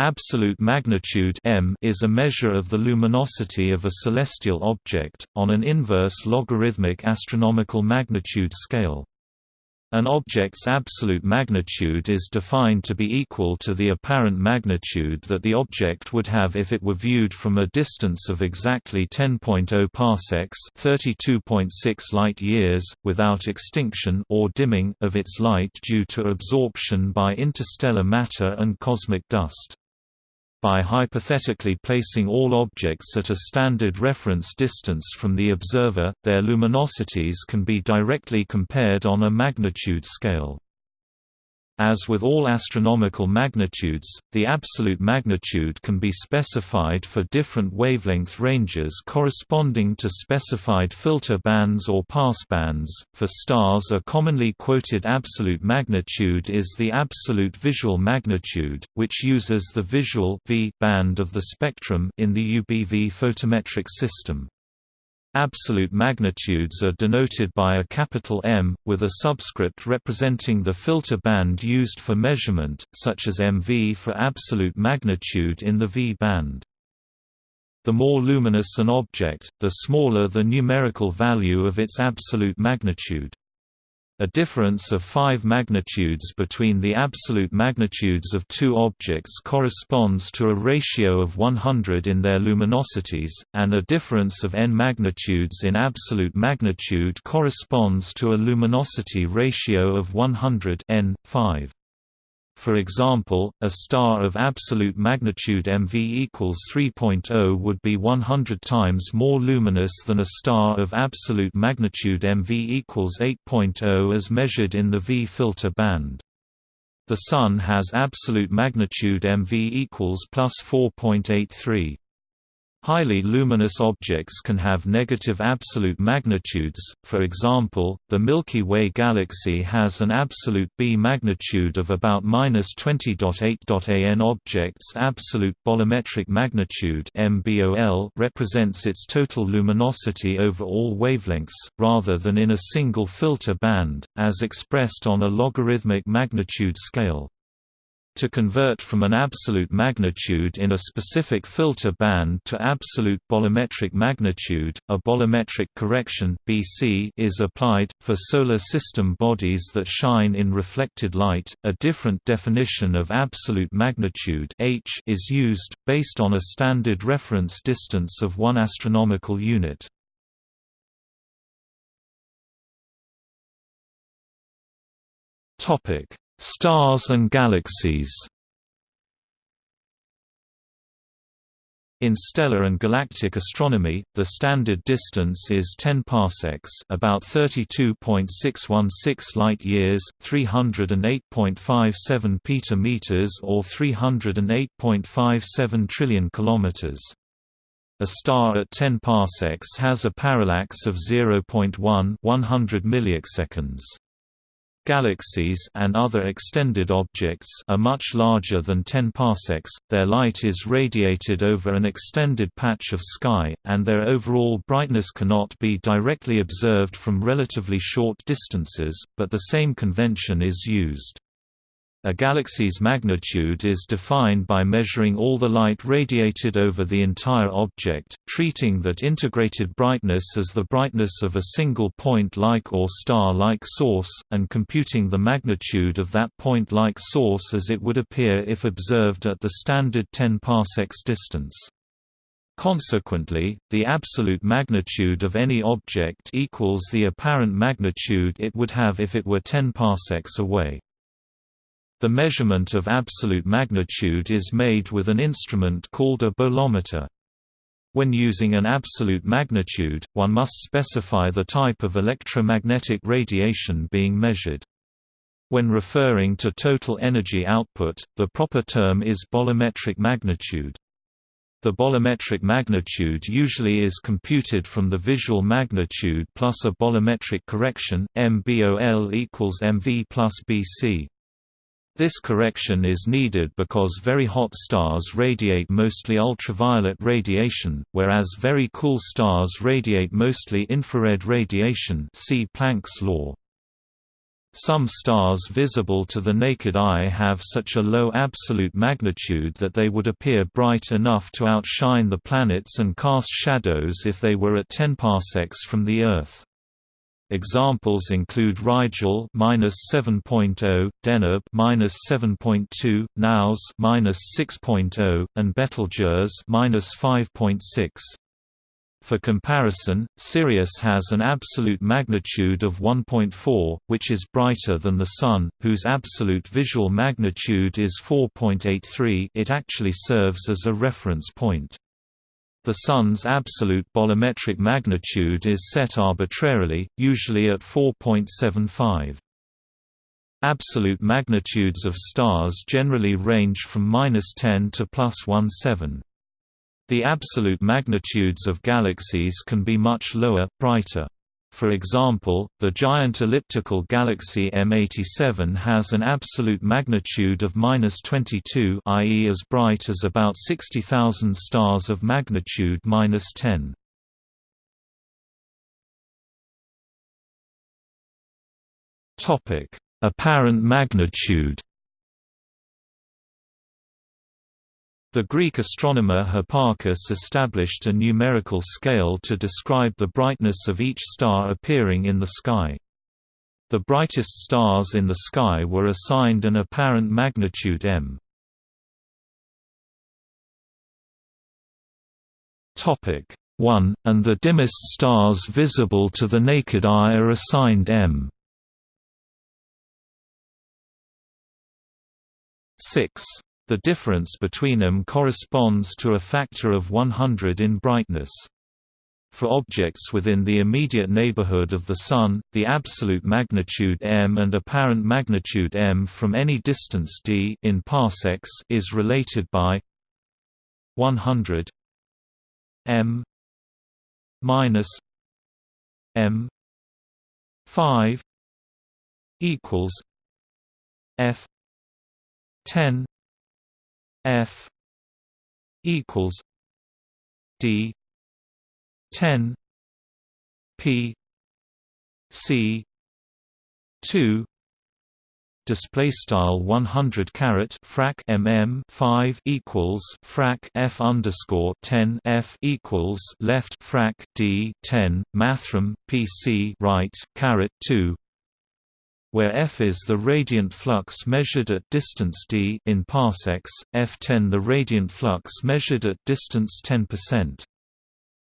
Absolute magnitude m is a measure of the luminosity of a celestial object, on an inverse logarithmic astronomical magnitude scale. An object's absolute magnitude is defined to be equal to the apparent magnitude that the object would have if it were viewed from a distance of exactly 10.0 parsecs (32.6 light-years) without extinction or dimming of its light due to absorption by interstellar matter and cosmic dust by hypothetically placing all objects at a standard reference distance from the observer, their luminosities can be directly compared on a magnitude scale. As with all astronomical magnitudes, the absolute magnitude can be specified for different wavelength ranges corresponding to specified filter bands or passbands. For stars, a commonly quoted absolute magnitude is the absolute visual magnitude, which uses the visual v band of the spectrum in the UBV photometric system. Absolute magnitudes are denoted by a capital M, with a subscript representing the filter band used for measurement, such as MV for absolute magnitude in the V band. The more luminous an object, the smaller the numerical value of its absolute magnitude. A difference of 5 magnitudes between the absolute magnitudes of two objects corresponds to a ratio of 100 in their luminosities, and a difference of n magnitudes in absolute magnitude corresponds to a luminosity ratio of 100 n, 5. For example, a star of absolute magnitude MV equals 3.0 would be 100 times more luminous than a star of absolute magnitude MV equals 8.0 as measured in the V filter band. The Sun has absolute magnitude MV equals plus 4.83. Highly luminous objects can have negative absolute magnitudes, for example, the Milky Way galaxy has an absolute B magnitude of about 20.8. An object's absolute bolometric magnitude represents its total luminosity over all wavelengths, rather than in a single filter band, as expressed on a logarithmic magnitude scale. To convert from an absolute magnitude in a specific filter band to absolute bolometric magnitude, a bolometric correction (BC) is applied for solar system bodies that shine in reflected light. A different definition of absolute magnitude (H) is used based on a standard reference distance of 1 astronomical unit. Topic Stars and galaxies In stellar and galactic astronomy, the standard distance is 10 parsecs, about 32.616 light-years, 308.57 petameters or 308.57 trillion kilometers. A star at 10 parsecs has a parallax of 0.1 100 milliseconds. Galaxies and other extended objects are much larger than 10 parsecs, their light is radiated over an extended patch of sky, and their overall brightness cannot be directly observed from relatively short distances, but the same convention is used. A galaxy's magnitude is defined by measuring all the light radiated over the entire object, treating that integrated brightness as the brightness of a single point-like or star-like source, and computing the magnitude of that point-like source as it would appear if observed at the standard 10 parsecs distance. Consequently, the absolute magnitude of any object equals the apparent magnitude it would have if it were 10 parsecs away. The measurement of absolute magnitude is made with an instrument called a bolometer. When using an absolute magnitude, one must specify the type of electromagnetic radiation being measured. When referring to total energy output, the proper term is bolometric magnitude. The bolometric magnitude usually is computed from the visual magnitude plus a bolometric correction, MBOL equals MV plus BC. This correction is needed because very hot stars radiate mostly ultraviolet radiation, whereas very cool stars radiate mostly infrared radiation see Planck's law. Some stars visible to the naked eye have such a low absolute magnitude that they would appear bright enough to outshine the planets and cast shadows if they were at 10 parsecs from the Earth. Examples include Rigel (-7.0), Deneb (-7.2), Naos (-6.0), and Betelgeuse (-5.6). For comparison, Sirius has an absolute magnitude of 1.4, which is brighter than the Sun, whose absolute visual magnitude is 4.83 it actually serves as a reference point. The Sun's absolute bolometric magnitude is set arbitrarily, usually at 4.75. Absolute magnitudes of stars generally range from 10 to plus 17. The absolute magnitudes of galaxies can be much lower, brighter. For example, the giant elliptical galaxy M87 has an absolute magnitude of 22 i.e. as bright as about 60,000 stars of magnitude 10. Apparent magnitude The Greek astronomer Hipparchus established a numerical scale to describe the brightness of each star appearing in the sky. The brightest stars in the sky were assigned an apparent magnitude m. Topic 1, and the dimmest stars visible to the naked eye are assigned m. 6 the difference between them corresponds to a factor of 100 in brightness. For objects within the immediate neighborhood of the Sun, the absolute magnitude m and apparent magnitude m from any distance d in parsecs is related by 100 m minus m 5 equals f 10 F equals D ten P C two display style 100 caret frac mm 5 equals frac f underscore 10 f equals left frac d 10 mathrm pc right caret 2 where f is the radiant flux measured at distance d in parsecs, f10 the radiant flux measured at distance 10%.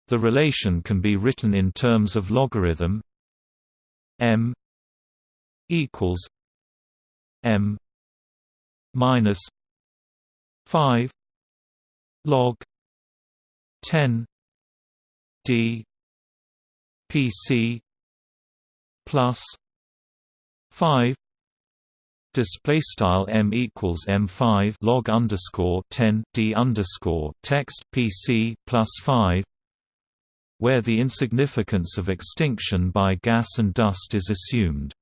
The relation can be written in terms of logarithm m equals m minus 5 log 10 d pc plus 5 display style m equals m5 log underscore 10 d underscore text. Pc plus 5 where the insignificance of extinction by gas and dust is assumed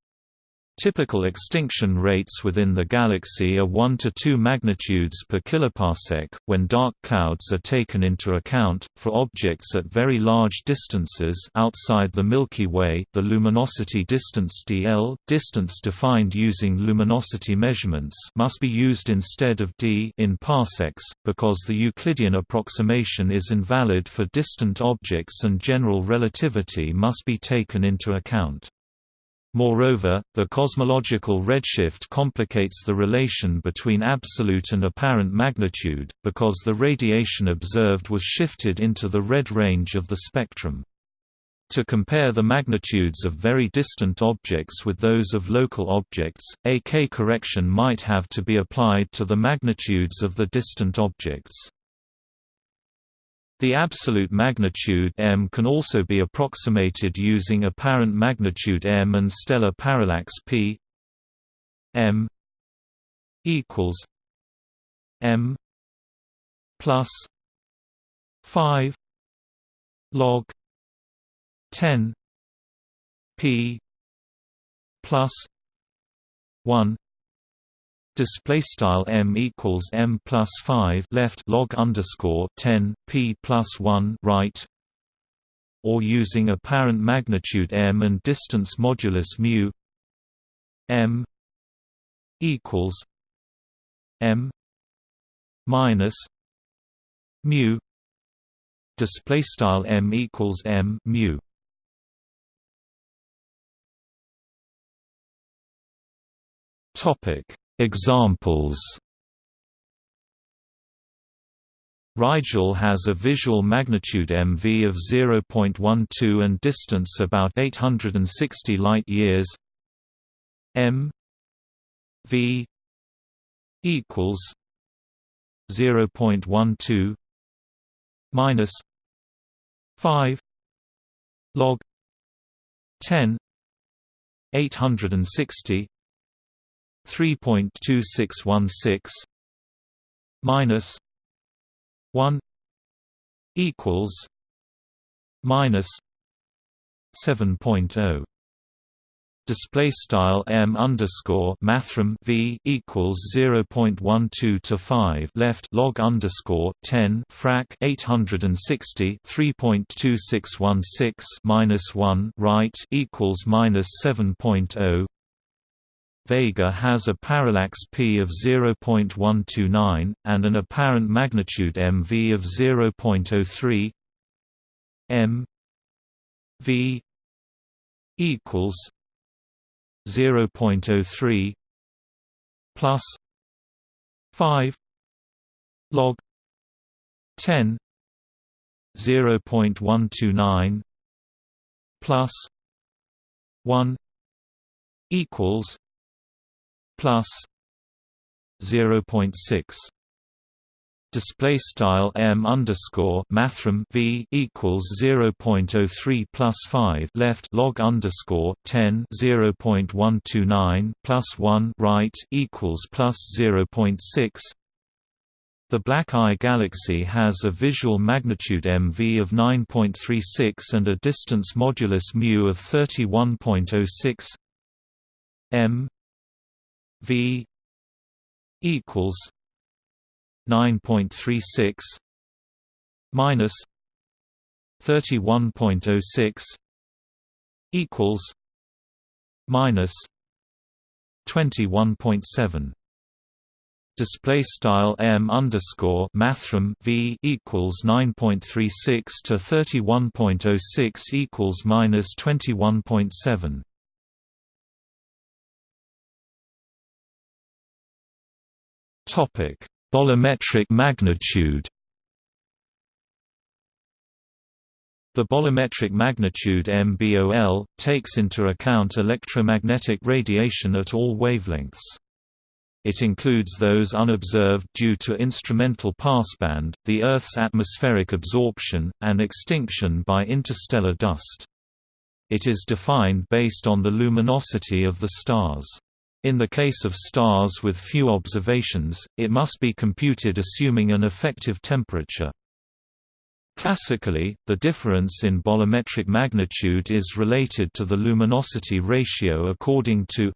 Typical extinction rates within the galaxy are 1 to 2 magnitudes per kiloparsec, when dark clouds are taken into account. For objects at very large distances outside the Milky Way, the luminosity distance dl, distance defined using luminosity measurements, must be used instead of d in parsecs, because the Euclidean approximation is invalid for distant objects and general relativity must be taken into account. Moreover, the cosmological redshift complicates the relation between absolute and apparent magnitude, because the radiation observed was shifted into the red range of the spectrum. To compare the magnitudes of very distant objects with those of local objects, a K-correction might have to be applied to the magnitudes of the distant objects. The absolute magnitude m can also be approximated using apparent magnitude m and stellar parallax p. m equals m plus 5 log 10 p plus 1 display style m equals m plus 5 left log underscore 10 p plus 1 right or using apparent magnitude m and distance modulus mu m equals m minus mu display style m equals m mu. Topic examples. Rigel has a visual magnitude MV of 0.12 and distance about 860 light-years m v equals 0.12 minus 5 log 10 860 3.2616 minus 1 equals minus 7.0 display style m underscore mathrm v equals 0.12 to 5 left log underscore 10 frac 860 3.2616 minus 1 right equals minus 7.0 Vega has a parallax p of 0.129 and an apparent magnitude mv of 0.03 m v equals 0.03 plus 5 log 10 0.129 plus 1 equals plus 0.6 display style m underscore mathrm v equals 0.03 plus 5 left log underscore 10 0.129 plus 1 right equals plus 0.6 the Black Eye Galaxy has a visual magnitude MV of 9.36 and a distance modulus mu of 31.06 m v equals 9.36 minus 31.06 equals minus 21.7 display style m underscore mathrm v equals 9.36 to 31.06 equals minus 21.7 topic Bolometric magnitude The bolometric magnitude MBOL, takes into account electromagnetic radiation at all wavelengths. It includes those unobserved due to instrumental passband, the Earth's atmospheric absorption, and extinction by interstellar dust. It is defined based on the luminosity of the stars. In the case of stars with few observations, it must be computed assuming an effective temperature. Classically, the difference in bolometric magnitude is related to the luminosity ratio according to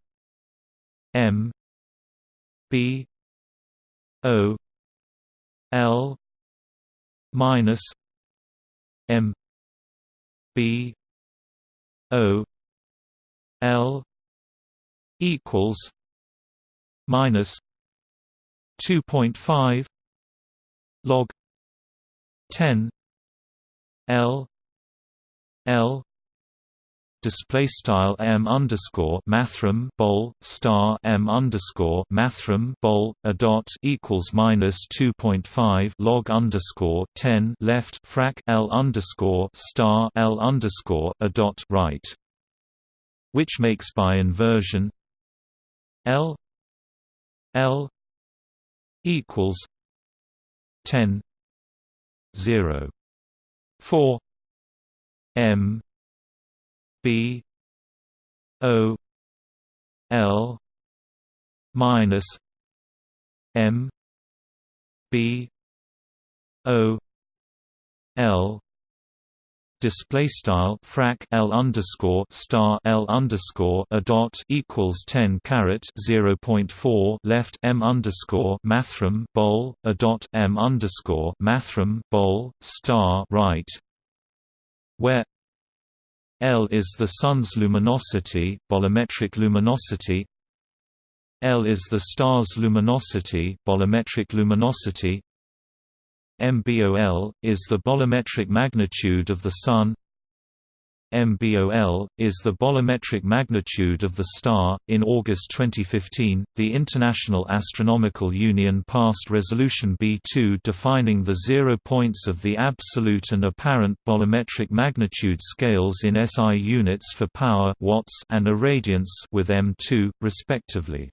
m b o l minus m b o l equals minus 2.5 log 10 L L display style m underscore mathrm bol star m underscore mathrm bol a dot equals minus 2.5 log underscore 10 left frac l underscore star l underscore a dot right which makes by inversion L L equals ten zero four M B O L minus M B O L display style frac L underscore star L underscore a dot equals 10 caret 0.4 left M underscore mathrm bol a dot M underscore mathrm bol star right where L is the sun's luminosity bolometric luminosity L is the star's luminosity, bolometric luminosity. MBOL is the bolometric magnitude of the Sun. MBOL, is the bolometric magnitude of the star. In August 2015, the International Astronomical Union passed Resolution B2 defining the zero points of the absolute and apparent bolometric magnitude scales in SI units for power watts and irradiance with M2, respectively.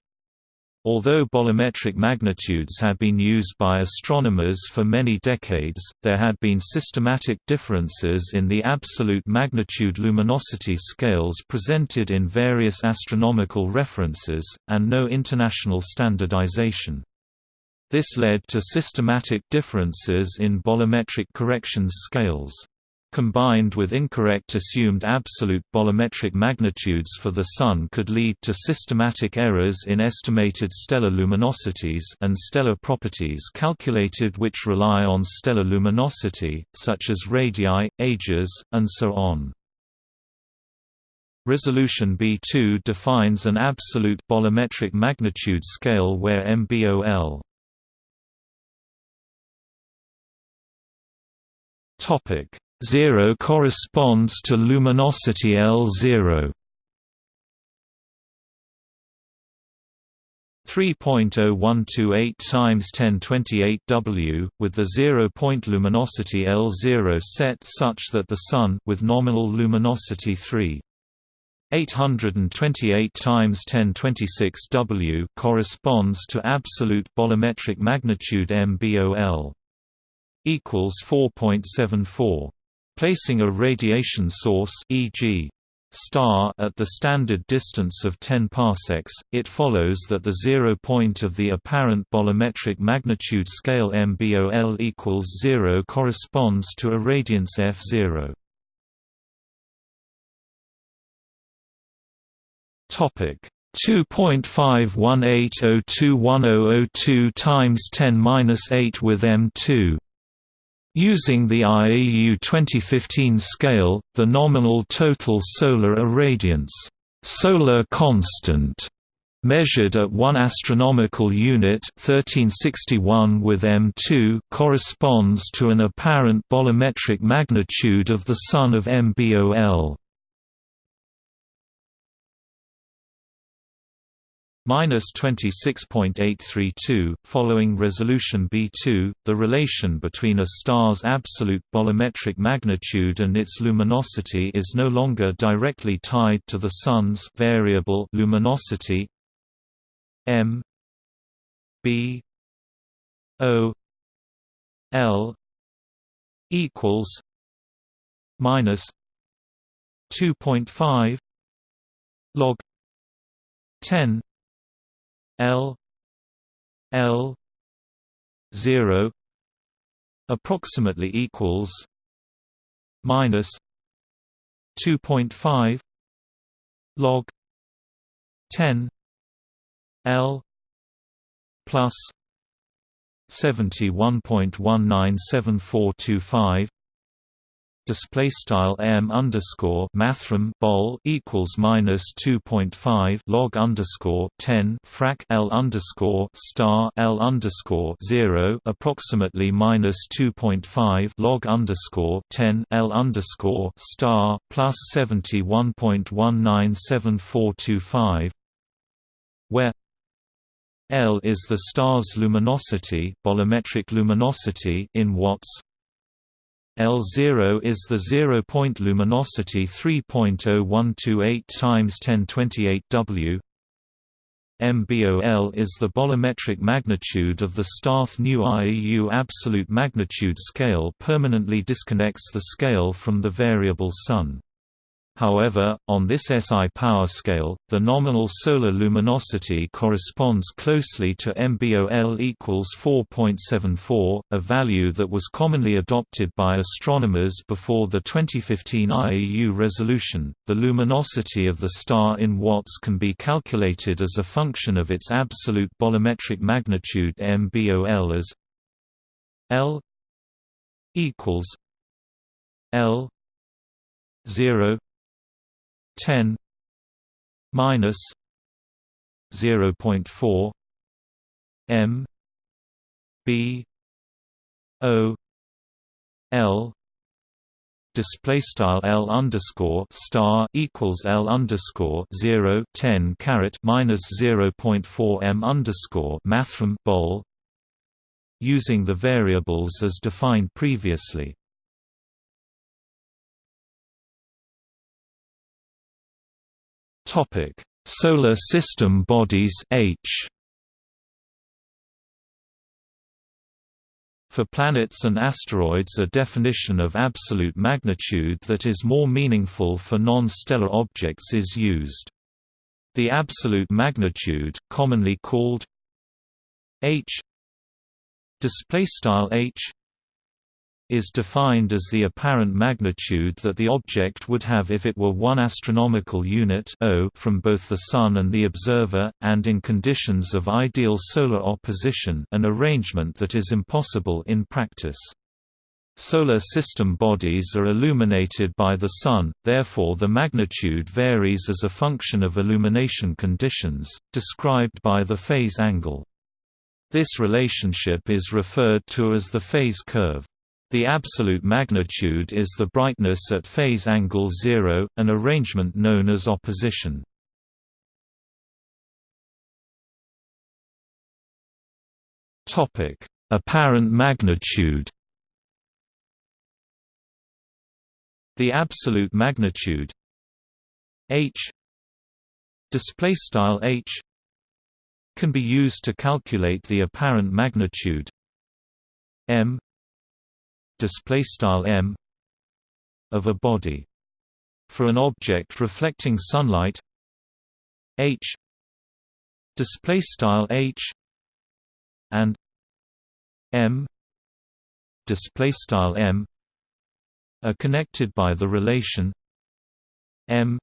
Although bolometric magnitudes had been used by astronomers for many decades, there had been systematic differences in the absolute magnitude luminosity scales presented in various astronomical references, and no international standardization. This led to systematic differences in bolometric corrections scales. Combined with incorrect assumed absolute bolometric magnitudes for the Sun could lead to systematic errors in estimated stellar luminosities and stellar properties calculated which rely on stellar luminosity, such as radii, ages, and so on. Resolution B2 defines an absolute bolometric magnitude scale where MBOL topic 0 corresponds to luminosity L0. 3.0128 times 1028 W, with the zero-point luminosity L0 set such that the Sun with nominal luminosity 3. 828 times 1026 W corresponds to absolute bolometric magnitude MBOL equals 4.74 Placing a radiation source e.g. star at the standard distance of 10 parsecs, it follows that the zero point of the apparent bolometric magnitude scale MBOL equals 0 corresponds to a radiance f0. Topic 2.518021002 times 10^-8 with M2 Using the IAU 2015 scale, the nominal total solar irradiance solar constant measured at 1 astronomical unit 1361 with M2 corresponds to an apparent bolometric magnitude of the Sun of MBOL. Minus 26.832. Following resolution B2, the relation between a star's absolute bolometric magnitude and its luminosity is no longer directly tied to the Sun's variable luminosity m b o l equals minus 2.5 log 10 L L zero approximately equals minus two point five log ten L plus seventy one point one nine seven four two five display style m underscore mathrm bol equals minus 2.5 log underscore 10 frac l underscore star l underscore 0 approximately minus 2.5 log underscore 10 l underscore star plus 71.197425 where L is the star's luminosity, bolometric luminosity in watts, L0 is the zero-point luminosity 3.0128 times 1028 W. MBOL is the bolometric magnitude of the Starth new IAU absolute magnitude scale permanently disconnects the scale from the variable Sun. However, on this SI power scale, the nominal solar luminosity corresponds closely to MBOL equals 4.74, a value that was commonly adopted by astronomers before the 2015 IAU resolution. The luminosity of the star in watts can be calculated as a function of its absolute bolometric magnitude MBOL as L equals L 0 10 minus 0.4 m b o l display style L underscore star equals L underscore 0 10 caret minus 0.4 M underscore mathrm bol using the variables as defined previously. Topic. Solar System bodies H. For planets and asteroids a definition of absolute magnitude that is more meaningful for non-stellar objects is used. The absolute magnitude, commonly called h. h is defined as the apparent magnitude that the object would have if it were one astronomical unit o from both the Sun and the observer, and in conditions of ideal solar opposition an arrangement that is impossible in practice. Solar system bodies are illuminated by the Sun, therefore the magnitude varies as a function of illumination conditions, described by the phase angle. This relationship is referred to as the phase curve. The absolute magnitude is the brightness at phase angle zero, an arrangement known as opposition. Topic: Apparent magnitude The absolute magnitude h display style h can be used to calculate the apparent magnitude m display style m of a body for an object reflecting sunlight. H display style h and m display style m are connected by the relation m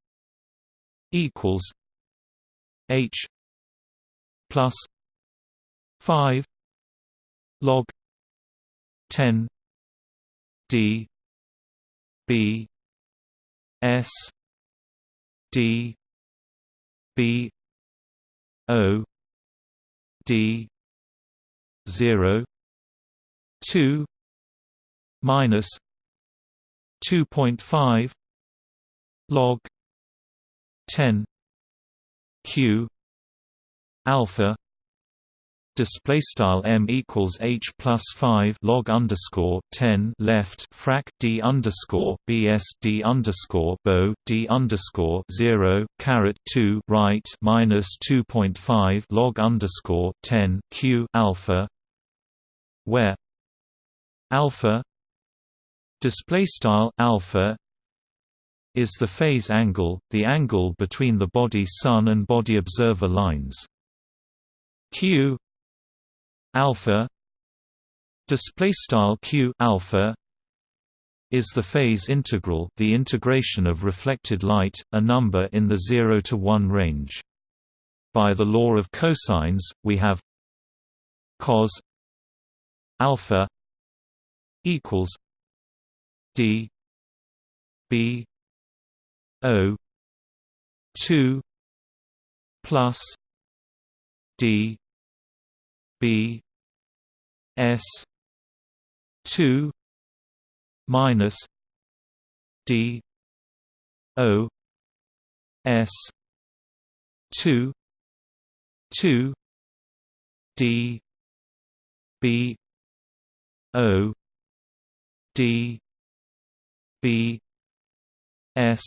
equals h plus 5 log 10 d b s d b o d 0 2 minus 2.5 log 10 q alpha display style m equals h plus 5 log underscore 10 left frac d underscore bs d underscore bo d underscore 0 caret 2 right minus 2.5 log underscore 10 q alpha where alpha display style alpha is the phase angle the angle between the body sun and body observer lines. Q alpha display style q alpha is the phase integral the integration of reflected light a number in the 0 to 1 range. By the law of cosines we have cos alpha equals d b o 2 plus d b S two minus D O S two two D B O D B S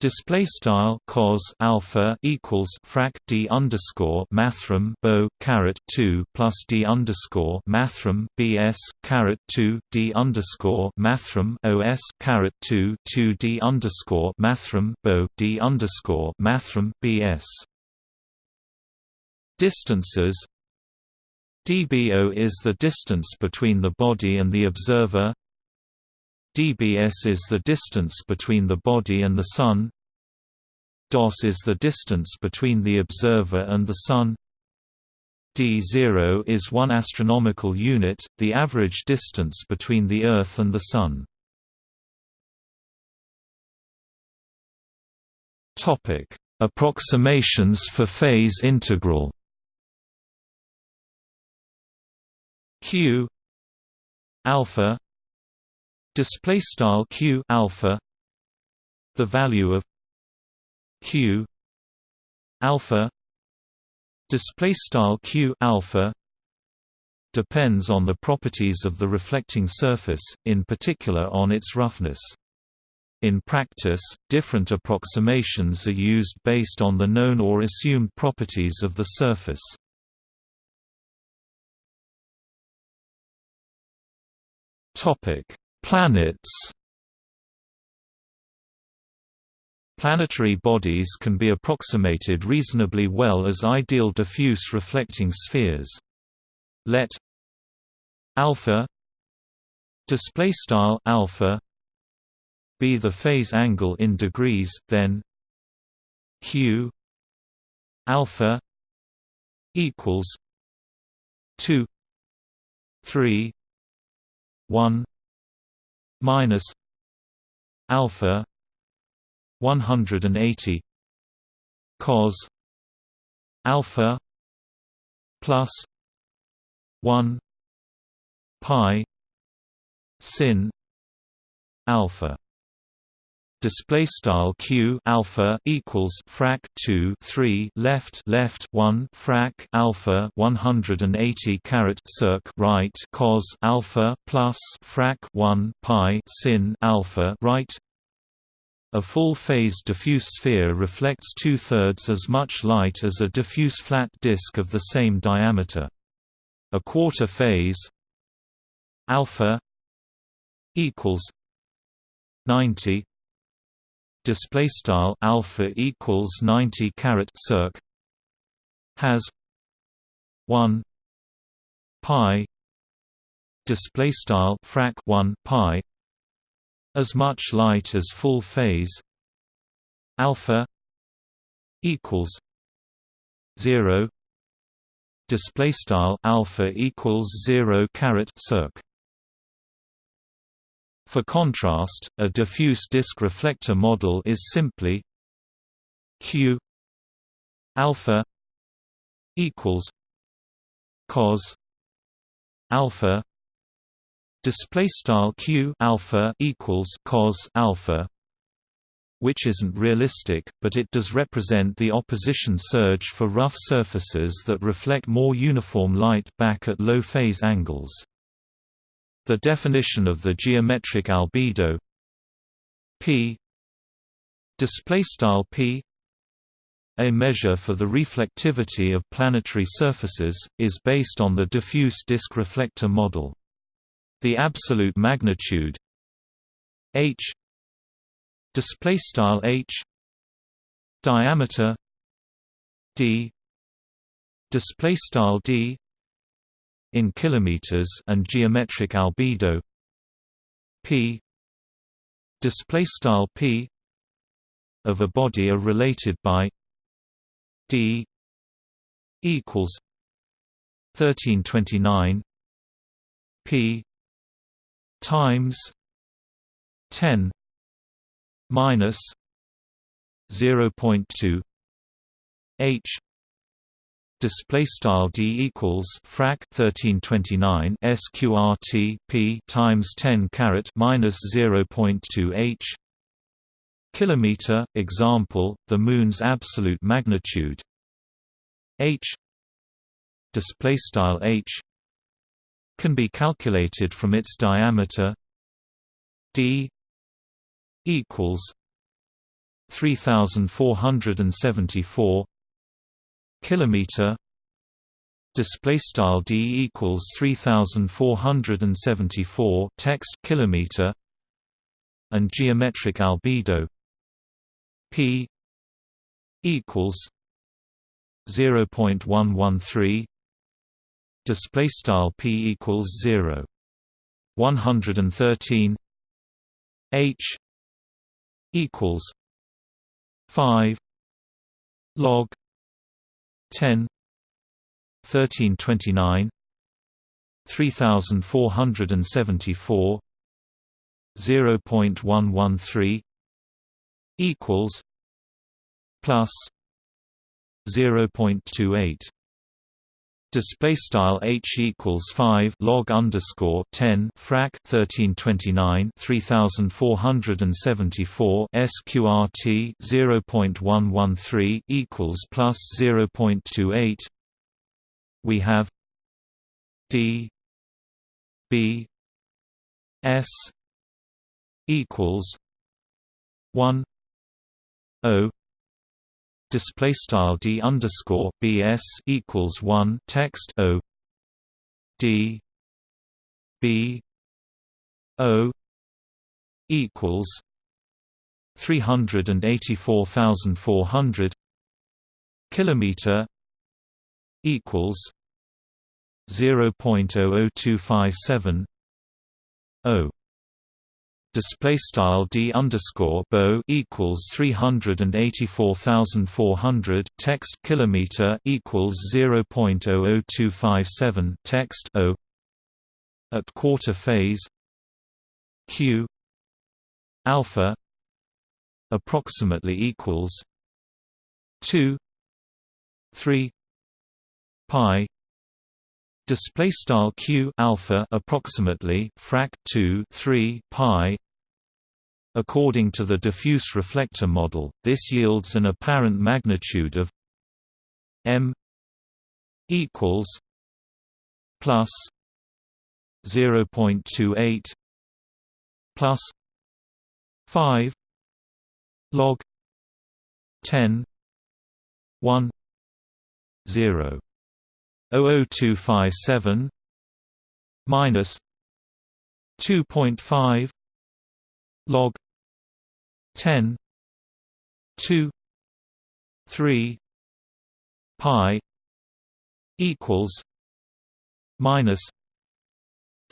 Display style cos alpha equals frac d underscore mathrm bo caret two plus d underscore mathrm bs caret two d underscore mathrm os caret two two d underscore mathrm bo d underscore mathrm bs. Distances dBO is the distance between the body and the observer dBs is the distance between the body and the Sun. DOS is the distance between the observer and the Sun. D0 is one astronomical unit, the average distance between the Earth and the Sun. Approximations for phase integral. Q alpha display style Q alpha the value of Q alpha display style Q alpha depends on the properties of the reflecting surface in particular on its roughness in practice, different approximations are used based on the known or assumed properties of the surface. Topic: Planets. Planetary bodies can be approximated reasonably well as ideal diffuse reflecting spheres. Let alpha display style alpha be the phase angle in degrees then q alpha equals 2 3 1 minus alpha 180 cos alpha plus 1 pi sin alpha display style q alpha equals frac 2 3 left left 1 frac alpha 180 caret circ right cos alpha plus frac 1 pi sin alpha right a full-phase diffuse sphere reflects two-thirds as much light as a diffuse flat disk of the same diameter. A quarter phase alpha equals 90 display style alpha equals 90 caret circ has 1 pi display style frac 1 pi as much light as full phase alpha equals 0 display style alpha equals 0 caret circ for contrast, a diffuse disk reflector model is simply Q alpha equals cos alpha display style Q alpha equals cos alpha which isn't realistic, but it does represent the opposition surge for rough surfaces that reflect more uniform light back at low phase angles. The definition of the geometric albedo. P. Display style p. A measure for the reflectivity of planetary surfaces is based on the diffuse disk reflector model. The absolute magnitude h. Display style h. Diameter d. Display style d in kilometers and geometric albedo. P. Display style p of a body are related by d equals 1329 p times 10 minus 0.2 h display style d equals frac 1329 sqrt p times 10 caret minus 0.2 h. Kilometer example the moon's absolute magnitude. H. Display style h. Can be calculated from its diameter. D. Equals 3474 kilometer display style d equals 3474 text kilometer and geometric albedo p equals 0.113 display style p equals 0 113 h equals 5 log 10 1329 3474 0.113 equals plus 0.28 display style h equals 5 log underscore 10 frac 1329 3474 sqrt 0.113 equals plus 0.28 we have d b s equals 1 o display style d underscore bs equals one text o d b o equals three hundred and eighty four thousand four hundred kilometer equals zero point oh oh two five seven o display style d underscore bo equals 384,400 text kilometer equals 0.00257 text o. at quarter phase q. alpha approximately equals 2 3 pi. display style q alpha approximately frac 2 3 pi according to the diffuse reflector model this yields an apparent magnitude of m equals plus 0.28 plus 5 log 10 1 0 00257 minus 2.5 log 10 2 3 pi equals minus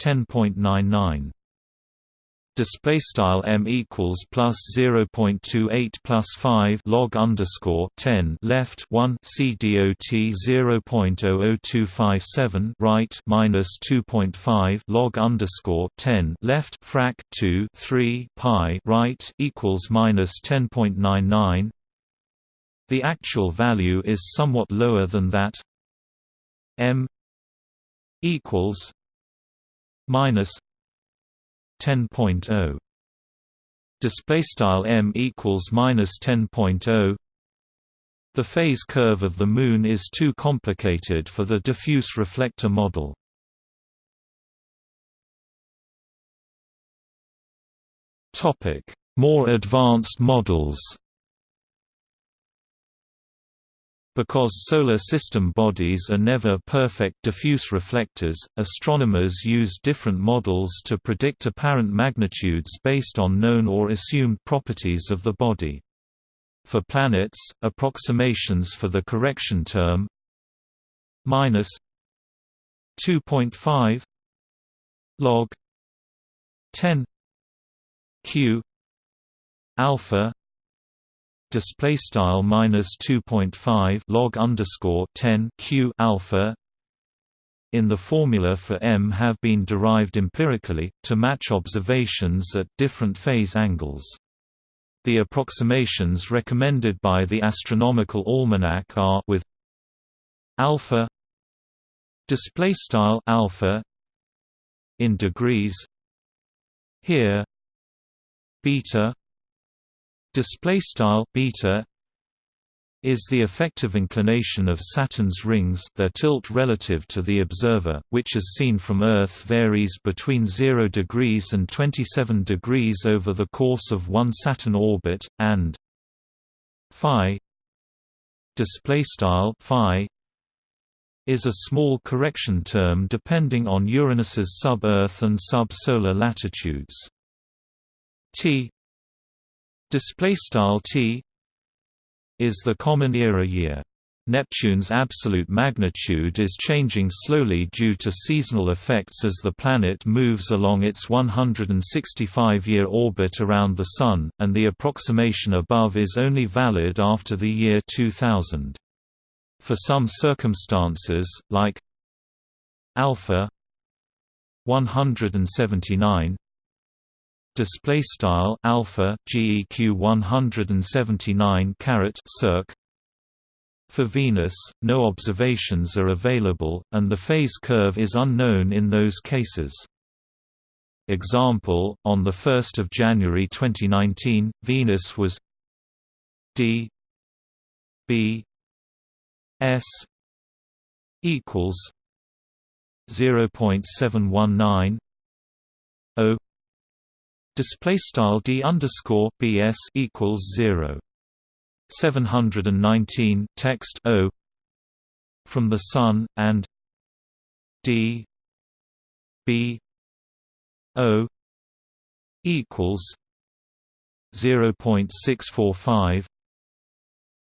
10.99 display style m equals plus 0.28 plus 5 log underscore 10 left 1 c dot 0.00257 right minus 2.5 log underscore 10 left frac 2 3 pi right equals minus 10.99 the actual value is somewhat lower than that. m equals minus 10.0 display style m equals minus 10.0 the phase curve of the Moon is too complicated for the diffuse reflector model. More advanced models Because solar system bodies are never perfect diffuse reflectors, astronomers use different models to predict apparent magnitudes based on known or assumed properties of the body. For planets, approximations for the correction term minus 2.5 log 10 q alpha display style minus 2.5 log underscore 10 q alpha in the formula for m have been derived empirically to match observations at different phase angles. The approximations recommended by the Astronomical Almanac are with alpha display style alpha in degrees here beta display style beta is the effective inclination of Saturn's rings their tilt relative to the observer, which as seen from Earth varies between 0 degrees and 27 degrees over the course of one Saturn orbit, and phi is a small correction term depending on Uranus's sub-Earth and sub-solar latitudes. T display style t is the common era year. Neptune's absolute magnitude is changing slowly due to seasonal effects as the planet moves along its 165-year orbit around the Sun, and the approximation above is only valid after the year 2000. For some circumstances, like alpha 179 display style alpha geq 179 caret circ for Venus, no observations are available, and the phase curve is unknown in those cases. Example, on 1 January 2019, Venus was d b s equals 0.719 o display style d underscore bs equals 0 719 text o. From the sun and d b o equals 0.645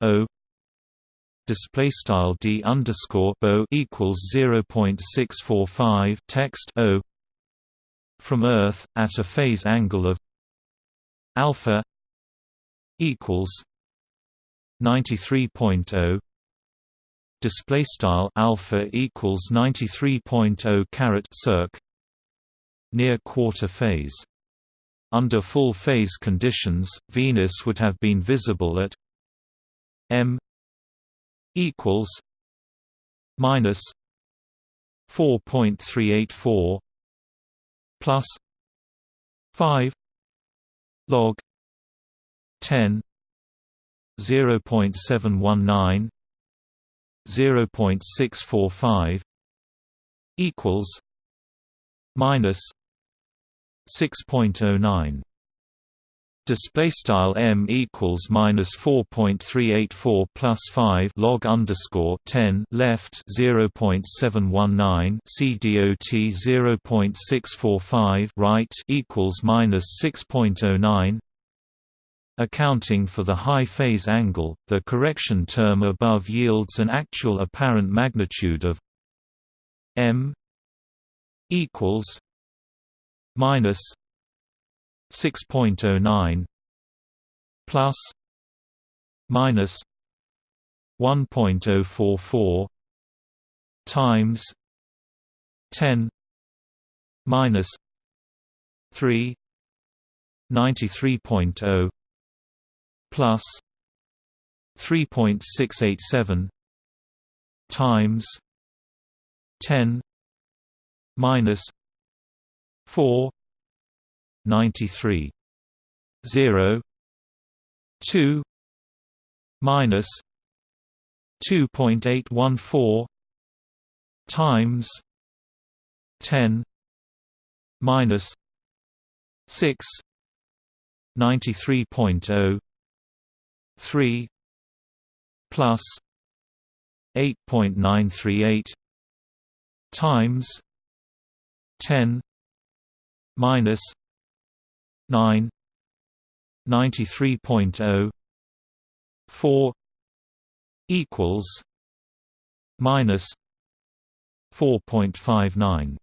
o. Display style d underscore bo equals 0.645 text o from Earth at a phase angle of alpha equals 93.0 display style alpha equals 93.0 caret circ near quarter phase. Under full phase conditions venus would have been visible at m equals minus 4.384 plus 5 log 10 0.719 0.645 equals minus 6.09 display style m equals minus 4.384 plus 5 log underscore 10 left 0.719 c dot 0.645 right equals minus 6.09 Accounting for the high phase angle, the correction term above yields an actual apparent magnitude of m equals minus 6.09 plus minus 1.044 times 10 minus 3 93.0 plus 3.687 times 10 minus 4 93 0 2 minus 2.814 times 10 minus 6 93.0 3 plus 8.938 times 10 minus 9 93.0 4 equals minus 4.59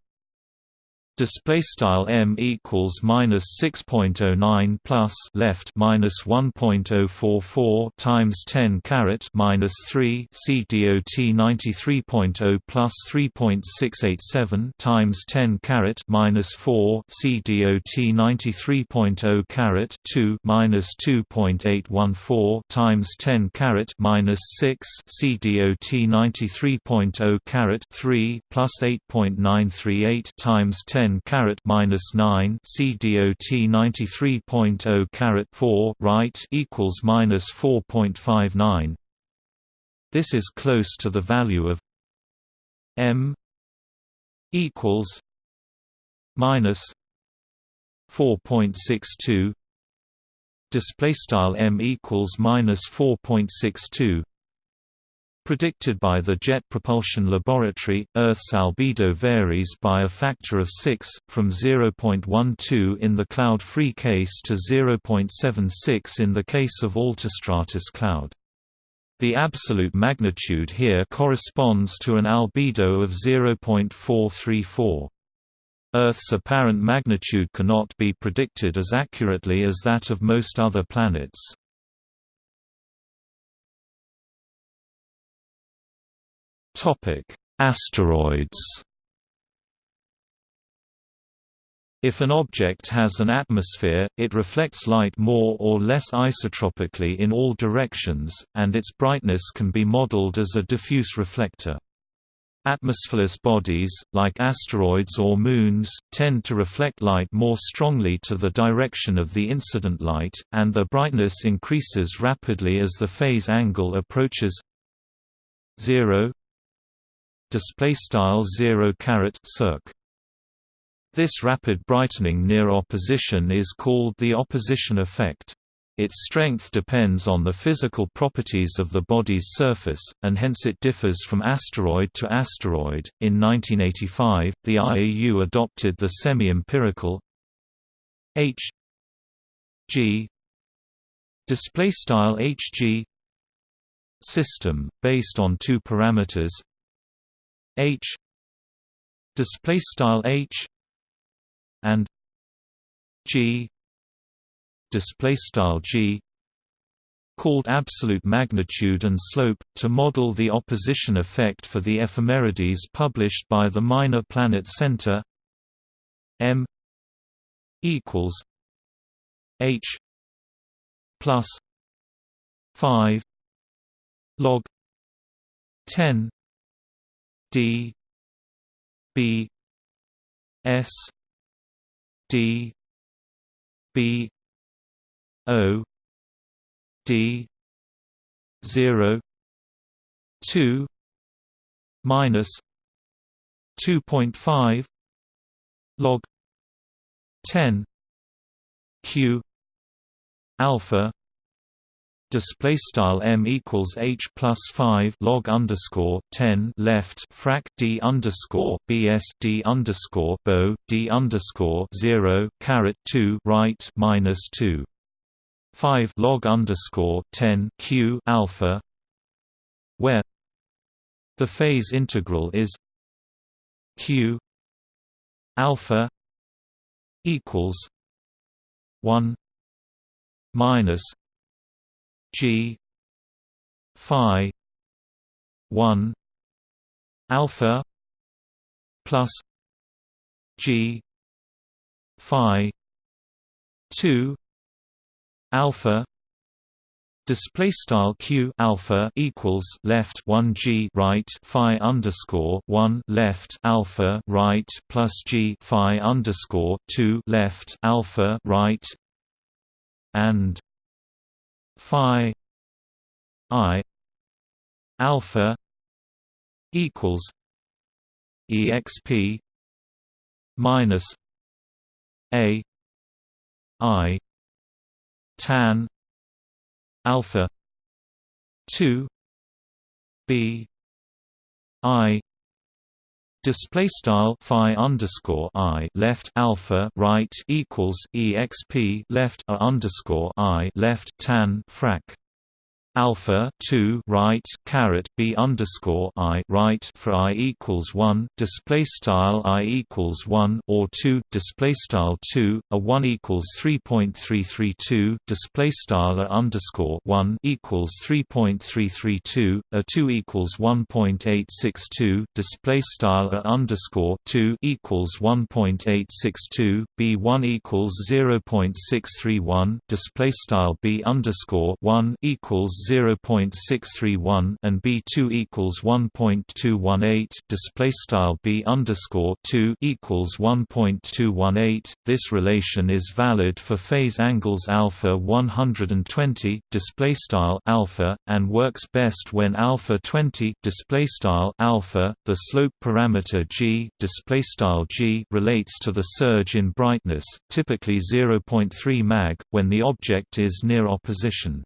display style m equals minus 6.09 plus left minus 1.044 times 10 caret minus 3 c dot 93.0 plus 3.687 times 10 caret minus 4 c dot 93.0 caret 2 minus 2.814 times 10 caret minus 6 c dot 93.0 caret 3 plus 8.938 times 10 10 caret minus 9 C dot 93.0 caret 4 right equals minus 4.59. This is close to the value of m equals minus 4.62 display style m equals minus 4.62 Predicted by the Jet Propulsion Laboratory, Earth's albedo varies by a factor of 6, from 0.12 in the cloud-free case to 0.76 in the case of altostratus cloud. The absolute magnitude here corresponds to an albedo of 0.434. Earth's apparent magnitude cannot be predicted as accurately as that of most other planets. Topic: Asteroids. If an object has an atmosphere, it reflects light more or less isotropically in all directions, and its brightness can be modeled as a diffuse reflector. Atmosphereless bodies, like asteroids or moons, tend to reflect light more strongly to the direction of the incident light, and their brightness increases rapidly as the phase angle approaches 0 display style 0 caret circ this rapid brightening near opposition is called the opposition effect its strength depends on the physical properties of the body's surface, and hence it differs from asteroid to asteroid. In 1985, the IAU adopted the semi-empirical H G display style HG system based on two parameters H display style H and G display style g called absolute magnitude and slope to model the opposition effect for the ephemerides published by the Minor Planet Center m equals h plus 5 log 10 d b s d b O D zero two minus two point five log ten Q alpha display style m equals h plus 5 log underscore 10 left frac d underscore bs d underscore bo d underscore 0 caret 2 right minus 2 5 log underscore 10 q alpha where the phase integral is q alpha equals 1 minus g phi 1 alpha plus g phi 2 alpha display style q alpha equals left 1 g right phi underscore 1 left alpha right plus g phi underscore 2 left alpha right and phi i alpha equals exp minus a i tan alpha 2 b i display style phi underscore i left alpha right equals exp left a underscore i left tan frac alpha 2 right caret b underscore i right for i equals 1 display style i equals 1 or 2 display style 2 a 1 equals 3.332 display style a underscore 1 equals 3.332 a 2 equals 1.862 display style a underscore 2 equals 1.862 b 1 equals 0.631 display style b underscore 1 equals 0.631 and B2 equals 1.218 display style B underscore 2 equals 1.218 this relation is valid for phase angles alpha 120 display style alpha and works best when alpha 20 display style alpha the slope parameter g display style g relates to the surge in brightness typically 0.3 mag when the object is near opposition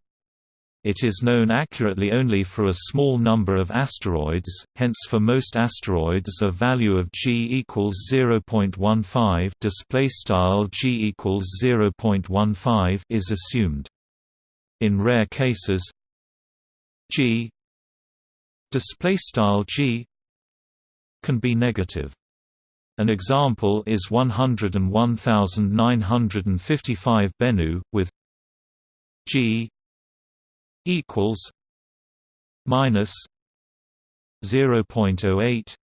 it is known accurately only for a small number of asteroids, hence for most asteroids a value of g equals 0.15 display style g equals 0.15 is assumed. In rare cases, g display style g can be negative. An example is 101,955 Bennu, with g equals minus 0.08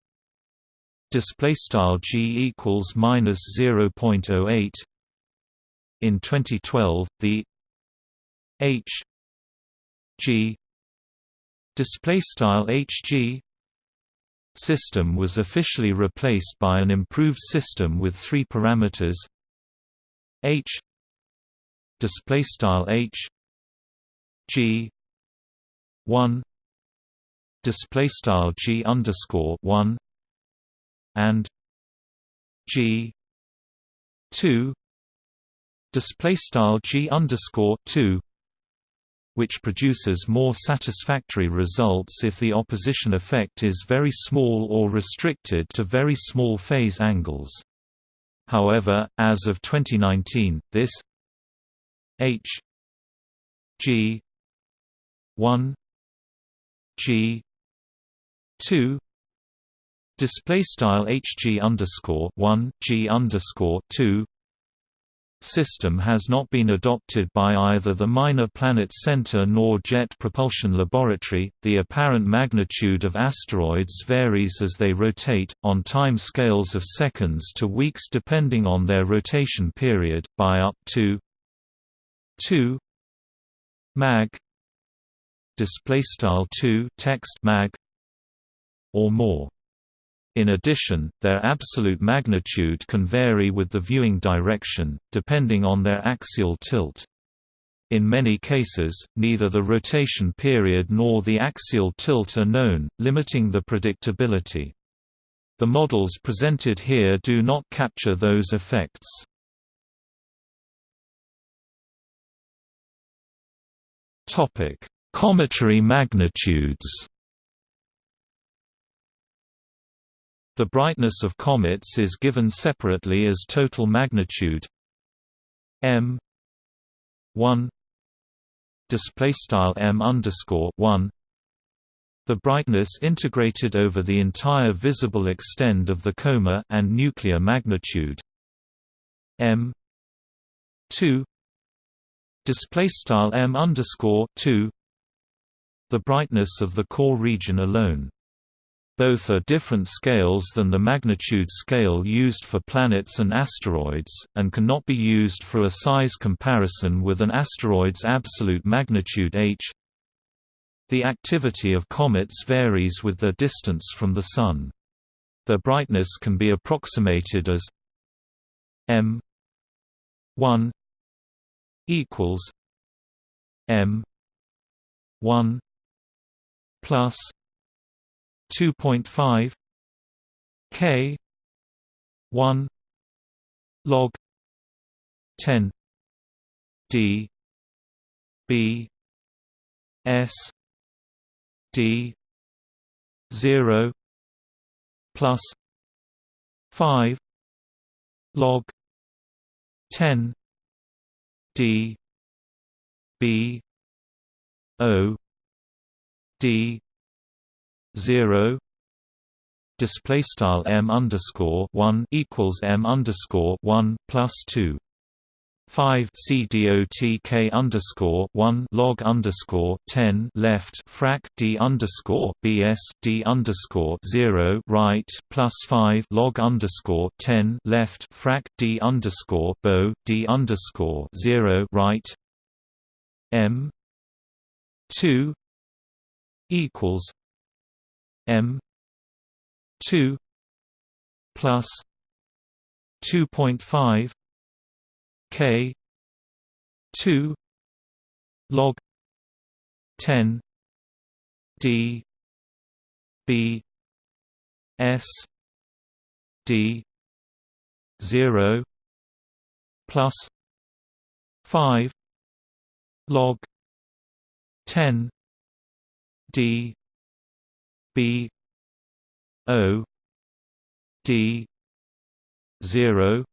display style g equals minus 0.08 in 2012 the h g display style hg system was officially replaced by an improved system with three parameters. H display style h g 1 display style g underscore 1 and g 2 display style g underscore 2 which produces more satisfactory results if the opposition effect is very small or restricted to very small phase angles. However, as of 2019, this h g 1 g 2 display style hg underscore 1 g underscore 2 system has not been adopted by either the Minor Planet Center nor Jet Propulsion Laboratory. The apparent magnitude of asteroids varies as they rotate, on time scales of seconds to weeks depending on their rotation period, by up to 2 mag display style 2 text mag or more in addition, their absolute magnitude can vary with the viewing direction, depending on their axial tilt. In many cases, neither the rotation period nor the axial tilt are known, limiting the predictability. The models presented here do not capture those effects. Cometary magnitudes. The brightness of comets is given separately as total magnitude m 1 display style m underscore 1 the brightness integrated over the entire visible extent of the coma and nuclear magnitude m 2 display style m underscore 2 the brightness of the core region alone both are different scales than the magnitude scale used for planets and asteroids, and cannot be used for a size comparison with an asteroid's absolute magnitude h. The activity of comets varies with their distance from the Sun. Their brightness can be approximated as m 1 equals m 1 plus 2.5 K 1 log 10 D B S D 0 plus 5 log 10 D B O D zero display style m underscore one equals m underscore one plus two. Five C D O T K underscore one log underscore ten left frac D underscore BS D underscore zero right plus five log underscore ten left frac D underscore bow D underscore zero right. M two equals M two plus two point five K two log ten D B S D zero plus five log ten D B O D zero.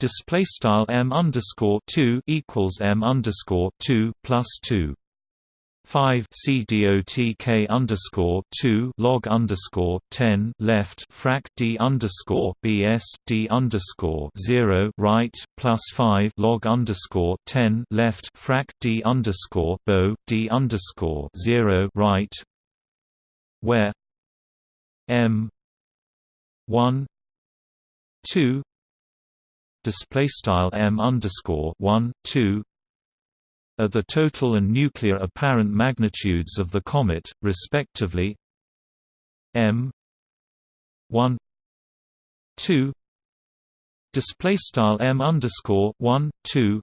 Display style m underscore two equals m underscore two plus two five C D O T K underscore two log underscore ten left frac D underscore B S D underscore zero right plus five log underscore ten left frac D underscore bow D underscore zero right where m 1 2 display style m underscore 1 2 are the total and nuclear apparent magnitudes of the comet respectively m 1 2 display style m underscore 1 2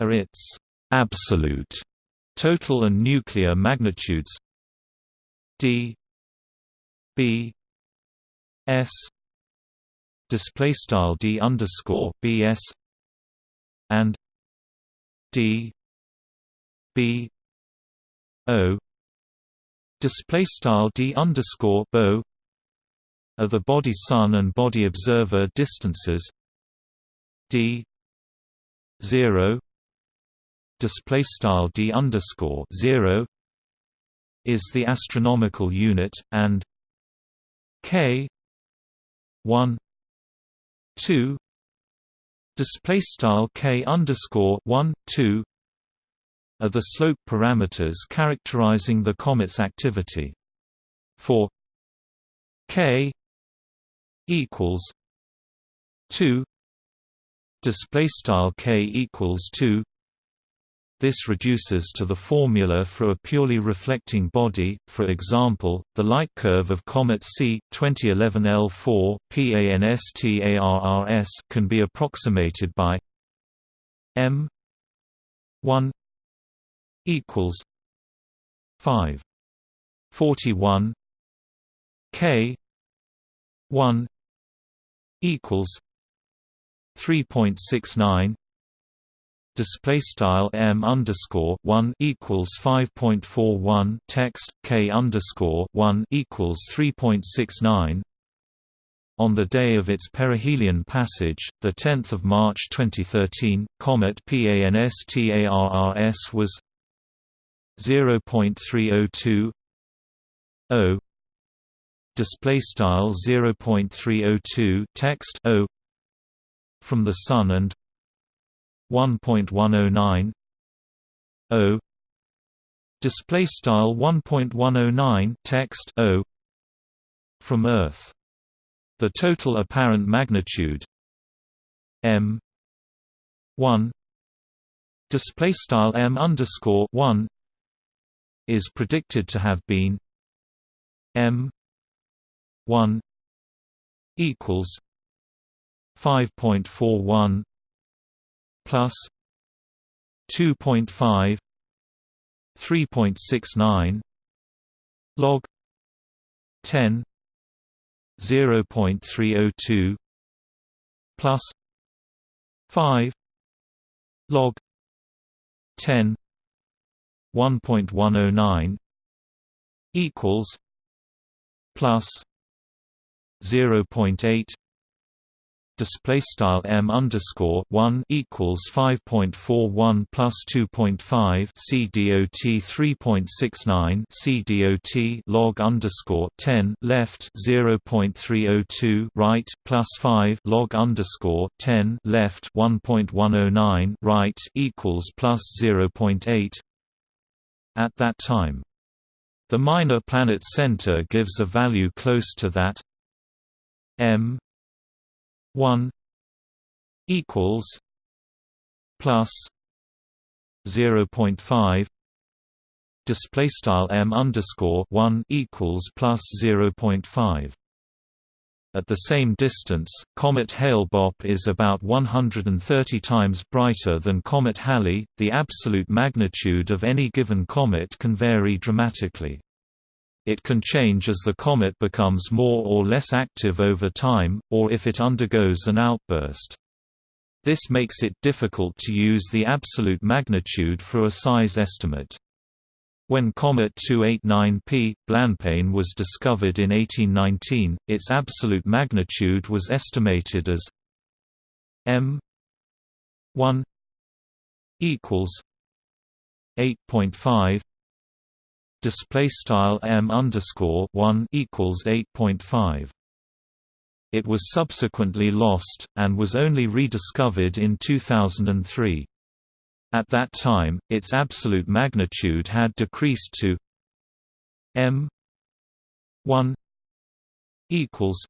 are its absolute total and nuclear magnitudes d b s display style d underscore bs and d b o display style d underscore bo are the body sun and body observer distances. D 0 display style d underscore 0 is the astronomical unit and k 1 2 display style k underscore 1 2 are the slope parameters characterizing the comet's activity. For k equals 2 display style k equals 2 this reduces to the formula for a purely reflecting body, for example, the light curve of comet C 2011 L4 PANSTARRS can be approximated by m 1 equals 5 41 k 1 equals 3.69 display style m underscore 1 equals 5.41 text k underscore 1 equals 3.69 on the day of its perihelion passage, the 10th of March 2013, comet PANSTARRS was 0.302 0 display style 0.302 text o. From the sun and 1.109 o display style 1.109 text o from earth the total apparent magnitude m 1 display style m underscore 1 is predicted to have been m 1 equals 5.41 plus 2.5 3.69 log 10 0.302 plus 5 log 10 1.109 equals plus 0.8 display style m underscore 1 equals 5.41 plus 2.5 c dot 3.69 c dot log underscore 10 left 0.302 right plus 5 log underscore 10 left 1.109 right equals plus 0.8 at that time. The minor planet center gives a value close to that m 1 equals plus 0.5 display style m underscore 1 equals plus 0.5 at the same distance, comet Hale-Bopp is about 130 times brighter than comet Halley. The absolute magnitude of any given comet can vary dramatically. It can change as the comet becomes more or less active over time, or if it undergoes an outburst. This makes it difficult to use the absolute magnitude for a size estimate. When comet 289P, Blanpain was discovered in 1819, its absolute magnitude was estimated as m 1 equals 8.5 display style m underscore 1 equals 8.5 it was subsequently lost and was only rediscovered in 2003 at that time its absolute magnitude had decreased to m 1 equals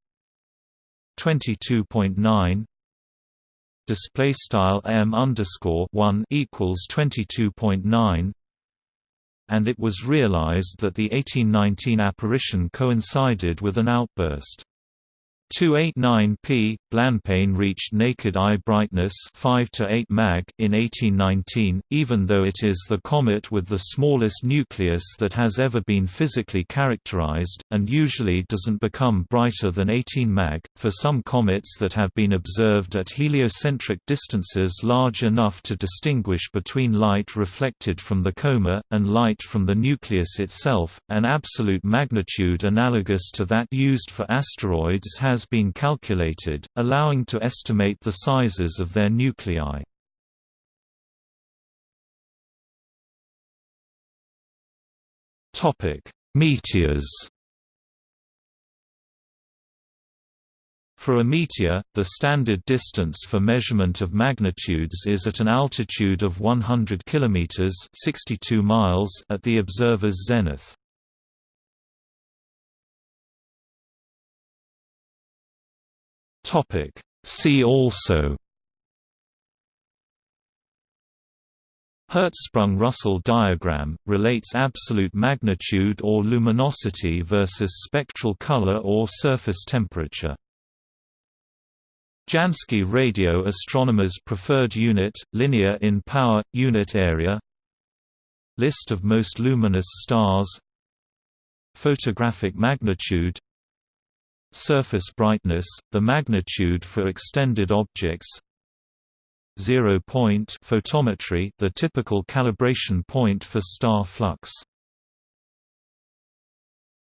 22.9 display style m underscore 1 equals 22.9 and it was realized that the 1819 apparition coincided with an outburst 289p, Blanpain reached naked eye brightness 5 to 8 mag in 1819, even though it is the comet with the smallest nucleus that has ever been physically characterized, and usually doesn't become brighter than 18 mag. For some comets that have been observed at heliocentric distances large enough to distinguish between light reflected from the coma, and light from the nucleus itself, an absolute magnitude analogous to that used for asteroids has has been calculated, allowing to estimate the sizes of their nuclei. Meteors For a meteor, the standard distance for measurement of magnitudes is at an altitude of 100 km 62 miles at the observer's zenith. Topic. See also. Hertzsprung-Russell diagram, relates absolute magnitude or luminosity versus spectral color or surface temperature. Jansky radio astronomer's preferred unit, linear in power, unit area. List of most luminous stars. Photographic magnitude Surface brightness, the magnitude for extended objects. Zero point photometry the typical calibration point for star flux